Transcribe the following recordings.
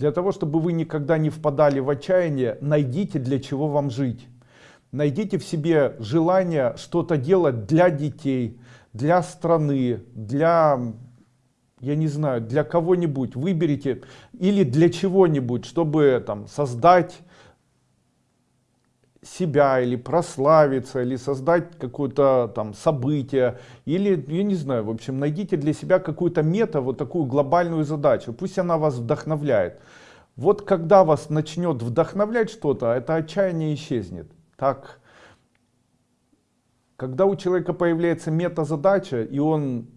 Для того, чтобы вы никогда не впадали в отчаяние, найдите, для чего вам жить. Найдите в себе желание что-то делать для детей, для страны, для, я не знаю, для кого-нибудь. Выберите или для чего-нибудь, чтобы там создать себя или прославиться или создать какое-то там событие или я не знаю в общем найдите для себя какую-то мета вот такую глобальную задачу. Пусть она вас вдохновляет. Вот когда вас начнет вдохновлять что-то это отчаяние исчезнет. Так. Когда у человека появляется мета-задача и он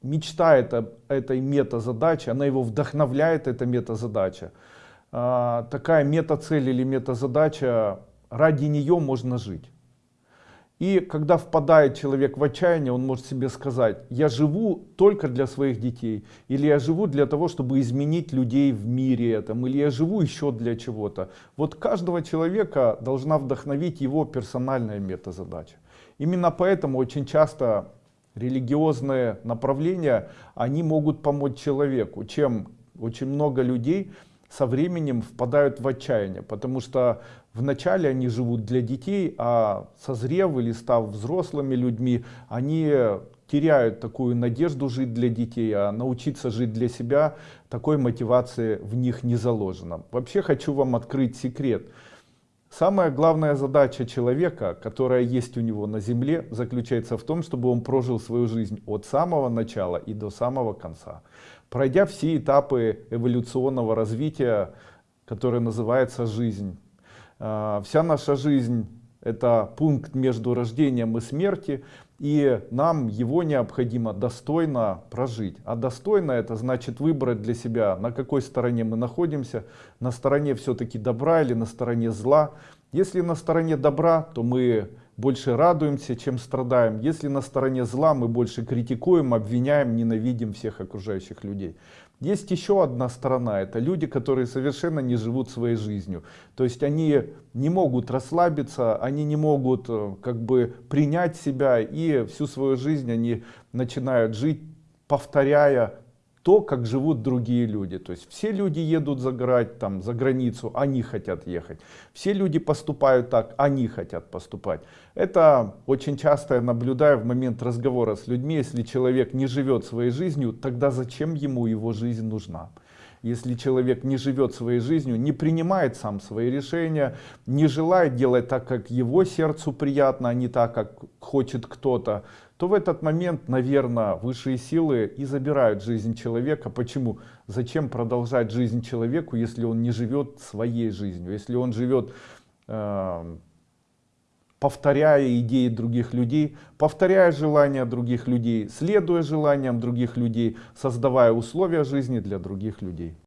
мечтает об этой мета-задаче она его вдохновляет эта мета-задача а, такая мета-цель или мета-задача, ради нее можно жить. И когда впадает человек в отчаяние, он может себе сказать, я живу только для своих детей, или я живу для того, чтобы изменить людей в мире этом, или я живу еще для чего-то. Вот каждого человека должна вдохновить его персональная мета-задача. Именно поэтому очень часто религиозные направления, они могут помочь человеку, чем очень много людей со временем впадают в отчаяние, потому что вначале они живут для детей, а созрев или став взрослыми людьми, они теряют такую надежду жить для детей, а научиться жить для себя, такой мотивации в них не заложено. Вообще хочу вам открыть секрет. Самая главная задача человека, которая есть у него на земле, заключается в том, чтобы он прожил свою жизнь от самого начала и до самого конца. Пройдя все этапы эволюционного развития, которое называется жизнь. А, вся наша жизнь это пункт между рождением и смертью, и нам его необходимо достойно прожить. А достойно это значит выбрать для себя, на какой стороне мы находимся, на стороне все-таки добра или на стороне зла. Если на стороне добра, то мы больше радуемся, чем страдаем. Если на стороне зла, мы больше критикуем, обвиняем, ненавидим всех окружающих людей. Есть еще одна сторона, это люди, которые совершенно не живут своей жизнью. То есть они не могут расслабиться, они не могут э, как бы принять себя и всю свою жизнь они начинают жить, повторяя то, как живут другие люди. То есть все люди едут загорать там за границу, они хотят ехать. Все люди поступают так, они хотят поступать. Это очень часто я наблюдаю в момент разговора с людьми. Если человек не живет своей жизнью, тогда зачем ему его жизнь нужна? Если человек не живет своей жизнью, не принимает сам свои решения, не желает делать так, как его сердцу приятно, а не так, как хочет кто-то, то в этот момент, наверное, высшие силы и забирают жизнь человека. Почему? Зачем продолжать жизнь человеку, если он не живет своей жизнью, если он живет э, повторяя идеи других людей, повторяя желания других людей, следуя желаниям других людей, создавая условия жизни для других людей.